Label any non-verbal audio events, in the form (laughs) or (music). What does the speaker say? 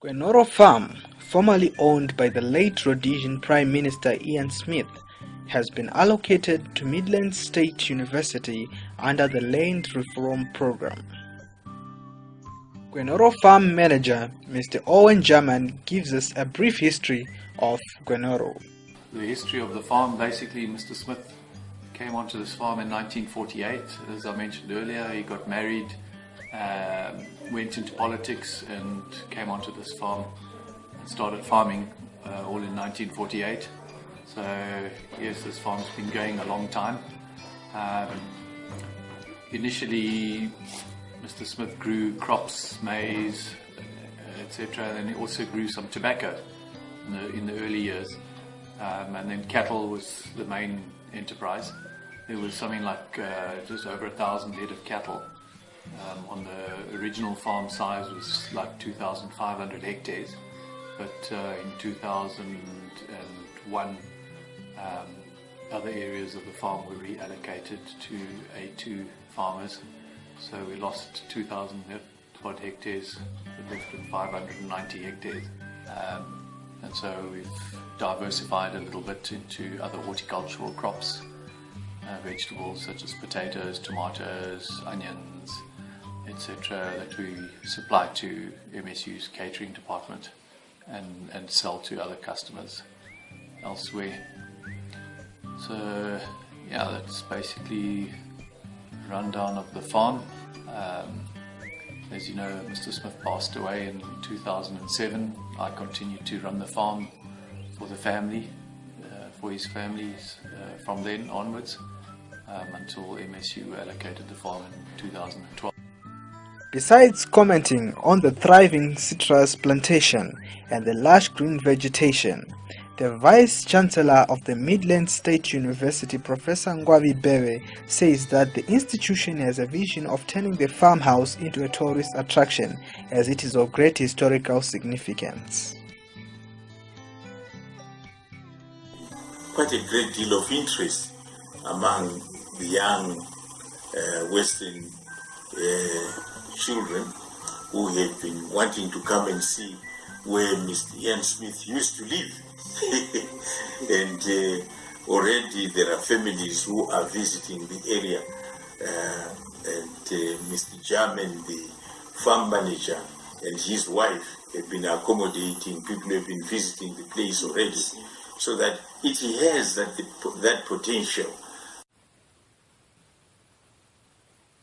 Gwenoro Farm, formerly owned by the late Rhodesian Prime Minister Ian Smith, has been allocated to Midlands State University under the Land Reform Program. Gwenoro Farm Manager Mr. Owen German gives us a brief history of Gwenoro. The history of the farm, basically Mr. Smith came onto this farm in 1948. As I mentioned earlier, he got married um, went into politics and came onto this farm and started farming uh, all in 1948. So yes, this farm's been going a long time. Um, initially, Mr. Smith grew crops, maize, etc. And he also grew some tobacco in the, in the early years. Um, and then cattle was the main enterprise. There was something like uh, just over a thousand head of cattle um, on the original farm size was like 2,500 hectares, but uh, in 2001 um, other areas of the farm were reallocated to A2 farmers, so we lost 2,000 odd hectares, left with 590 hectares. Um, and so we've diversified a little bit into other horticultural crops, uh, vegetables such as potatoes, tomatoes, onions, etc. that we supply to MSU's catering department and, and sell to other customers elsewhere. So yeah, that's basically rundown of the farm. Um, as you know, Mr. Smith passed away in 2007. I continued to run the farm for the family, uh, for his families uh, from then onwards um, until MSU allocated the farm in 2012. Besides commenting on the thriving citrus plantation and the lush green vegetation, the Vice Chancellor of the Midlands State University, Professor Ngwabi Bhebe, says that the institution has a vision of turning the farmhouse into a tourist attraction as it is of great historical significance. Quite a great deal of interest among the young uh, Western uh, children who have been wanting to come and see where Mr. Ian Smith used to live. (laughs) and uh, already there are families who are visiting the area. Uh, and uh, Mr. German, the farm manager, and his wife have been accommodating people who have been visiting the place already. So that it has that, the, that potential